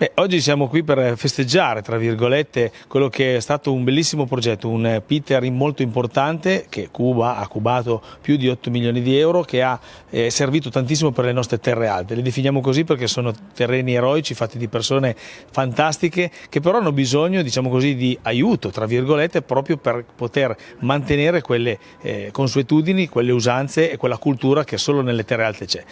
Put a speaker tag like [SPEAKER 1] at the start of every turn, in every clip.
[SPEAKER 1] Beh, oggi siamo qui per festeggiare, tra virgolette, quello che è stato un bellissimo progetto, un pitering molto importante che Cuba ha cubato più di 8 milioni di euro, che ha eh, servito tantissimo per le nostre terre alte. Le definiamo così perché sono terreni eroici fatti di persone fantastiche che però hanno bisogno, diciamo così, di aiuto, tra virgolette, proprio per poter mantenere quelle eh, consuetudini, quelle usanze e quella cultura che solo nelle terre alte c'è.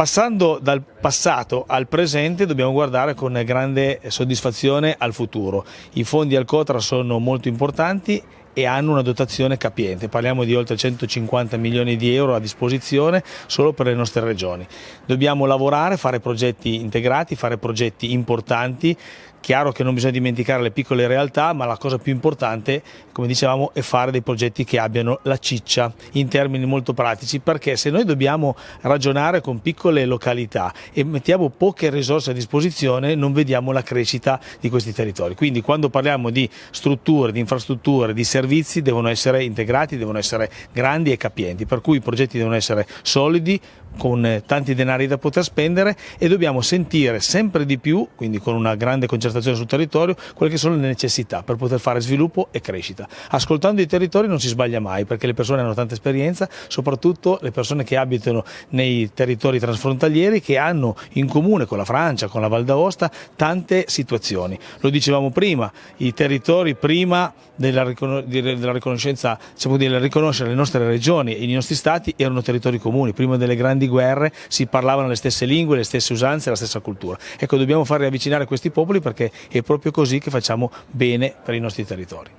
[SPEAKER 1] Passando dal passato al presente dobbiamo guardare con grande soddisfazione al futuro. I fondi al Cotra sono molto importanti e hanno una dotazione capiente, parliamo di oltre 150 milioni di euro a disposizione solo per le nostre regioni. Dobbiamo lavorare, fare progetti integrati, fare progetti importanti Chiaro che non bisogna dimenticare le piccole realtà, ma la cosa più importante, come dicevamo, è fare dei progetti che abbiano la ciccia in termini molto pratici, perché se noi dobbiamo ragionare con piccole località e mettiamo poche risorse a disposizione, non vediamo la crescita di questi territori. Quindi quando parliamo di strutture, di infrastrutture, di servizi, devono essere integrati, devono essere grandi e capienti, per cui i progetti devono essere solidi, con tanti denari da poter spendere e dobbiamo sentire sempre di più, quindi con una grande concertazione sul territorio, quelle che sono le necessità per poter fare sviluppo e crescita. Ascoltando i territori non si sbaglia mai perché le persone hanno tanta esperienza, soprattutto le persone che abitano nei territori transfrontalieri che hanno in comune con la Francia, con la Val d'Aosta, tante situazioni. Lo dicevamo prima, i territori prima della, riconoscenza, diciamo, di riconoscere le nostre regioni e i nostri stati erano territori comuni, prima delle grandi guerre si parlavano le stesse lingue, le stesse usanze, la stessa cultura. Ecco, dobbiamo far riavvicinare questi popoli perché è proprio così che facciamo bene per i nostri territori.